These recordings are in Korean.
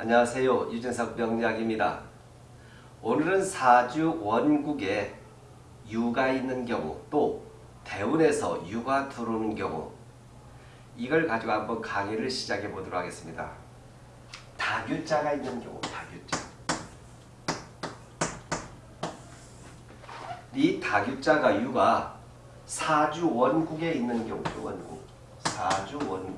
안녕하세요. 유진석 명약입니다 오늘은 사주 원국에 유가 있는 경우 또 대운에서 유가 들어오는 경우 이걸 가지고 한번 강의를 시작해 보도록 하겠습니다. 다규자가 있는 경우 다규자 이 다규자가 유가 사주 원국에 있는 경우 원국 사주 원국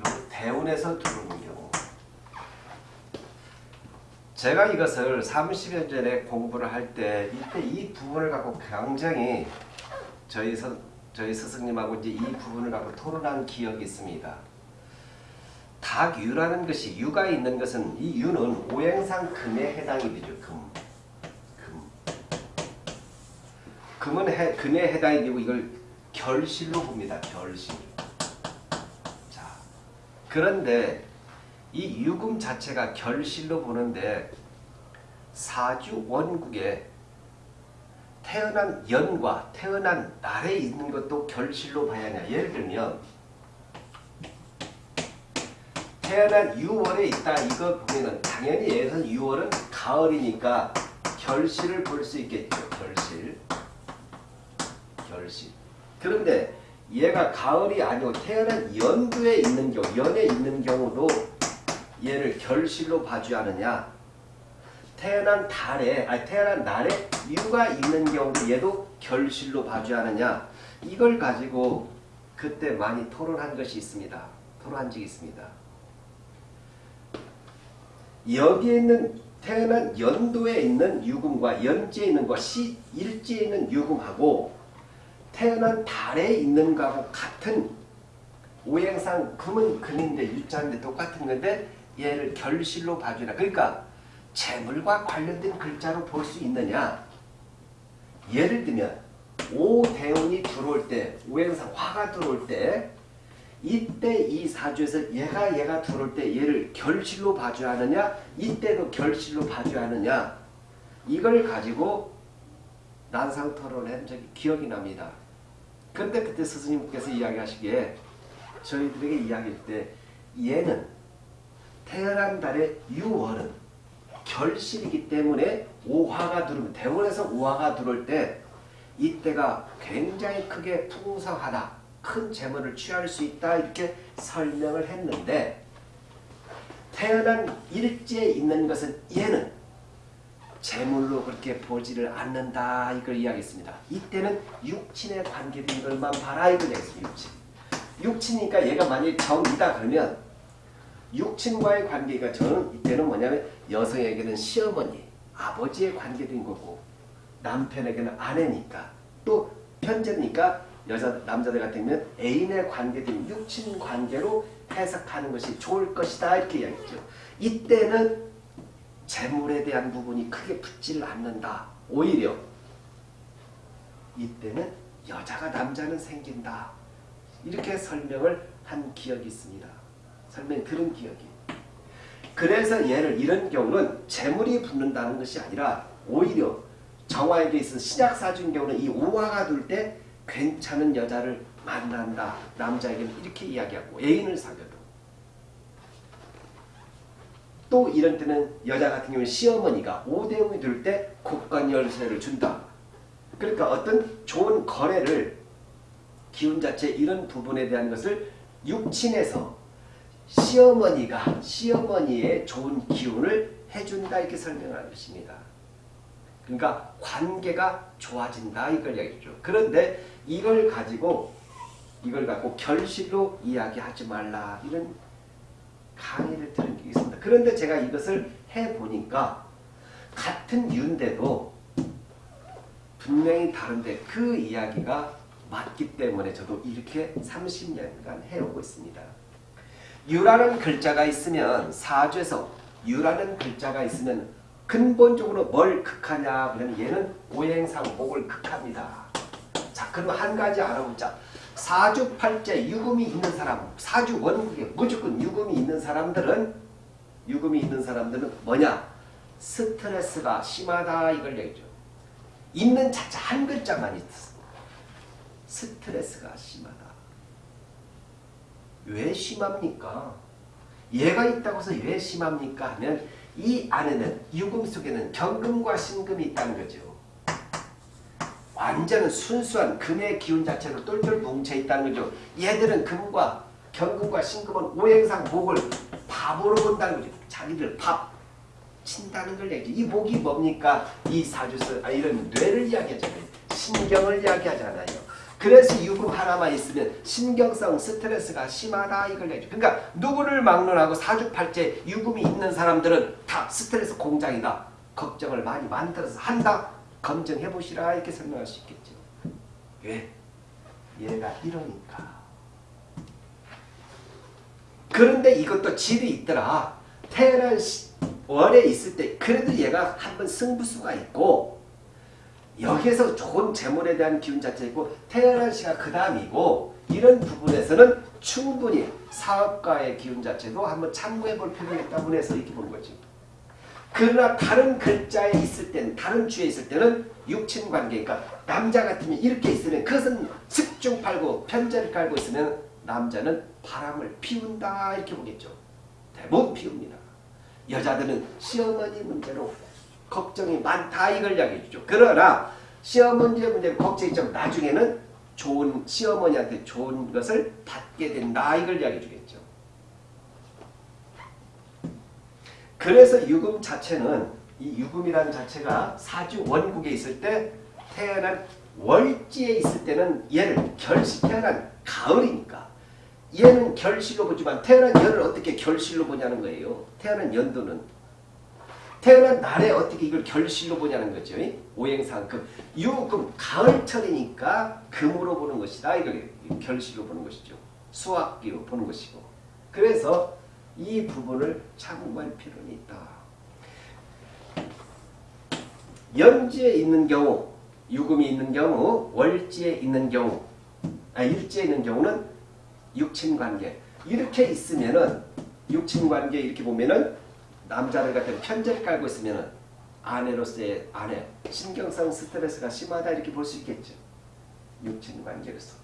그리고 대운에서 들어오는 경우 제가 이것을 30년 전에 공부를 할 때 이때 이 부분을 갖고 굉장히 저희 선, 저희 스승님하고 이제 이 부분을 갖고 토론한 기억이 있습니다. 닭유라는 것이 유가 있는 것은 이 유는 오행상 금에 해당이 되죠. 금. 금. 금은 해, 금에 해당이 되고 이걸 결실로 봅니다. 결실. 자, 그런데 이 유금 자체가 결실로 보는데 사주 원국에 태어난 연과 태어난 날에 있는 것도 결실로 봐야 하냐. 예를 들면 태어난 6월에 있다 이거 보면은 당연히 예선 6월은 가을이니까 결실을 볼 수 있겠죠. 결실. 결실. 그런데 얘가 가을이 아니고 태어난 연도에 있는 경우, 연에 있는 경우도 얘를 결실로 봐줘야 하느냐. 태어난 달에, 아니 태어난 날에 유가 있는 경우도 얘도 결실로 봐줘야 하느냐. 이걸 가지고 그때 많이 토론한 것이 있습니다. 토론한 적이 있습니다. 여기에 있는 태어난 연도에 있는 유금과 연지에 있는 것, 시, 일지에 있는 유금하고 태어난 달에 있는 거하고 같은 오행상 금은 금인데 유자인데 똑같은 건데 얘를 결실로 봐주라. 그러니까 재물과 관련된 글자로 볼 수 있느냐. 예를 들면 오대운이 들어올 때 오행상 화가 들어올 때 이때 이 사주에서 얘가 얘가 들어올 때 얘를 결실로 봐줘야 하느냐 이때도 결실로 봐줘야 하느냐 이걸 가지고 난상 토론을 한 적이 기억이 납니다. 그런데 그때 스승님께서 이야기하시기에 저희들에게 이야기할 때 얘는 태어난 달의 6월은 결실이기 때문에 오화가 들어오면 대원에서 오화가 들어올 때 이때가 굉장히 크게 풍성하다. 큰 재물을 취할 수 있다 이렇게 설명을 했는데 태어난 일지에 있는 것은 얘는 재물로 그렇게 보지를 않는다 이걸 이야기했습니다. 이때는 육친에 관계된 것만 봐라 이걸 이야기했습니다. 육친. 육친이니까 얘가 만약에 정이다 그러면 육친과의 관계가 저는 이때는 뭐냐면 여성에게는 시어머니, 아버지에 관계된 거고 남편에게는 아내니까 또 편제니까 여자 남자들 같으면 애인의 관계된 육친 관계로 해석하는 것이 좋을 것이다 이렇게 이야기했죠. 이때는 재물에 대한 부분이 크게 붙지를 않는다. 오히려 이때는 여자가 남자는 생긴다. 이렇게 설명을 한 기억이 있습니다. 설명 들은 기억이. 그래서 얘를 이런 경우는 재물이 붙는다는 것이 아니라 오히려 정화에게 있어 신약사주인 경우는 이 오화가 둘 때 괜찮은 여자를 만난다. 남자에게는 이렇게 이야기하고 애인을 사귀어도. 또 이런 때는 여자 같은 경우는 시어머니가 오대음이 들때 곡간 열쇠를 준다. 그러니까 어떤 좋은 거래를 기운 자체 이런 부분에 대한 것을 육친에서 시어머니가 시어머니의 좋은 기운을 해준다 이렇게 설명하는 것입니다. 그러니까 관계가 좋아진다 이걸 이야기죠. 그런데 이걸 가지고 이걸 갖고 결실로 이야기하지 말라 이런 강의를 들은 게 있습니다. 그런데 제가 이것을 해보니까 같은 유인데도 분명히 다른데 그 이야기가 맞기 때문에 저도 이렇게 30년간 해오고 있습니다. 유라는 글자가 있으면 사주에서 유라는 글자가 있으면 근본적으로 뭘 극하냐 그러면 얘는 오행상 목을 극합니다. 자 그럼 한 가지 알아보자. 사주팔자 유금이 있는 사람 사주 원국에 무조건 유금이 있는 사람들은 유금이 있는 사람들은 뭐냐 스트레스가 심하다 이걸 얘기죠. 있는 자체 한 글자만 있어. 스트레스가 심하다. 왜 심합니까? 얘가 있다고 해서 왜 심합니까 하면 이 안에는 유금 속에는 경금과 신금이 있다는 거죠. 완전 순수한 금의 기운 자체로 똘똘 뭉쳐 있다는 거죠. 얘들은 금과 경금과 신금은 오행상 목을 밥으로 본다는 거죠. 자기들 밥 친다는 걸 얘기죠. 이 목이 뭡니까? 이 사주서 아, 이런 뇌를 이야기하잖아요. 신경을 이야기하잖아요. 그래서 유금 하나만 있으면 신경성 스트레스가 심하다 이걸 얘기죠. 그러니까 누구를 막론하고 사주팔째 유금이 있는 사람들은 다 스트레스 공장이다. 걱정을 많이 만들어서 한다. 검증해 보시라 이렇게 설명할 수 있겠죠. 왜? 얘가 이러니까. 그런데 이것도 질이 있더라. 시, 월에 있을 때 그래도 얘가 한번 승부수가 있고 여기에서 좋은 재물에 대한 기운 자체 있고 태어난 시가 그 다음이고 이런 부분에서는 충분히 사업가의 기운 자체도 한번 참고해 볼 필요가 있다고 해서 이렇게 보는 거지. 그러나 다른 글자에 있을 때는 다른 주에 있을 때는 육친 관계니까 남자 같으면 이렇게 있으면 그것은 습중 팔고 편제를 깔고 있으면 남자는 바람을 피운다 이렇게 보겠죠. 대부분 피웁니다. 여자들은 시어머니 문제로 걱정이 많다 이걸 이야기해 주죠. 그러나 시어머니 문제 걱정이 좀 나중에는 좋은 시어머니한테 좋은 것을 받게 된다 이걸 이야기해 주겠죠. 그래서 유금 자체는 이 유금이라는 자체가 사주 원국에 있을 때 태어난 월지에 있을 때는 얘를 결시 태어난 가을이니까 얘는 결실로 보지만 태어난 열을 어떻게 결실로 보냐는 거예요. 태어난 연도는 태어난 날에 어떻게 이걸 결실로 보냐는 거죠. 오행상금 유금 가을철이니까 금으로 보는 것이다. 이걸 결실로 보는 것이죠. 수학기로 보는 것이고 그래서 이 부분을 참고할 필요는 있다. 연지에 있는 경우, 유금이 있는 경우, 월지에 있는 경우, 아, 일지에 있는 경우는 육친관계. 이렇게 있으면은 육친관계 이렇게 보면은 남자를 같은 편제를 깔고 있으면은 아내로서의 아내 신경성 스트레스가 심하다 이렇게 볼 수 있겠죠. 육친관계로서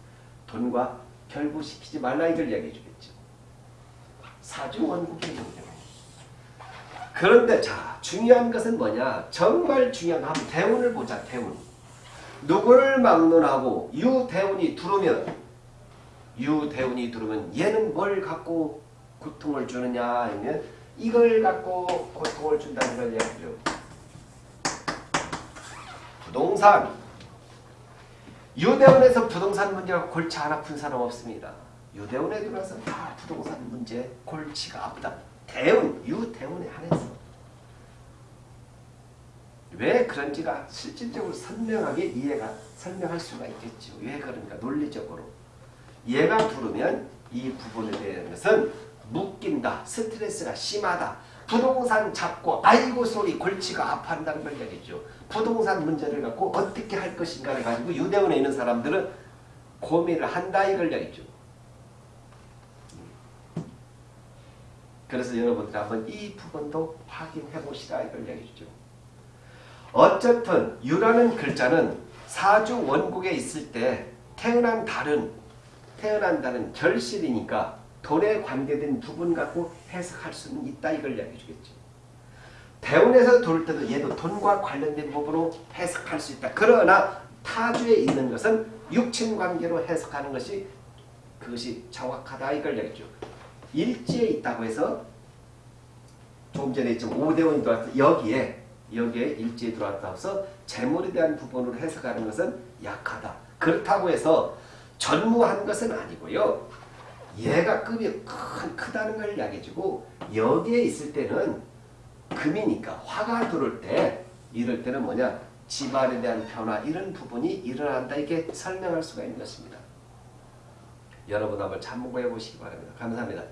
돈과 결부시키지 말라 이걸 이야기해 주겠죠. 사주 원국의 문제. 그런데 자 중요한 것은 뭐냐? 정말 중요한 거 한번 대운을 보자. 대운. 누구를 막론하고 유대운이 들어오면 유대운이 들어오면 얘는 뭘 갖고 고통을 주느냐 하면 이걸 갖고 고통을 준다는 걸 얘기죠. 부동산. 유대운에서 부동산 문제가 골치 안 아픈 사람 없습니다. 유대운에 들어와서 다 부동산 문제 골치가 아프다. 대운, 유대운에 한해서. 왜 그런지가 실질적으로 선명하게 이해가 설명할 수가 있겠죠. 왜 그런가 논리적으로. 얘가 부르면 이 부분에 대한 것은 묶인다. 스트레스가 심하다. 부동산 잡고 아이고 소리 골치가 아파한다는 걸 얘기죠. 부동산 문제를 갖고 어떻게 할 것인가를 가지고 유대원에 있는 사람들은 고민을 한다 이걸 얘기죠. 그래서 여러분들 한번 이 부분도 확인해 보시라 이걸 얘기죠. 어쨌든 유라는 글자는 사주 원국에 있을 때 태어난 달은 태어난다는 결실이니까 돈에 관계된 부분 갖고 해석할 수는 있다 이걸 이야기해 주겠죠. 대운에서 돌 때도 얘도 돈과 관련된 부분으로 해석할 수 있다. 그러나 타주에 있는 것은 육친 관계로 해석하는 것이 그것이 정확하다 이걸 얘기죠. 일지에 있다고 해서 조금 전에 있죠. 5대원이 들어왔다. 여기에 여기에 일지에 들어왔다고 해서 재물에 대한 부분으로 해석하는 것은 약하다. 그렇다고 해서 전무한 것은 아니고요. 얘가 급이 큰, 크다는 걸 이야기해주고 여기에 있을 때는 금이니까 화가 들어올 때 이럴 때는 뭐냐 집안에 대한 변화 이런 부분이 일어난다 이렇게 설명할 수가 있는 것입니다. 여러분 한번 참고해 보시기 바랍니다. 감사합니다.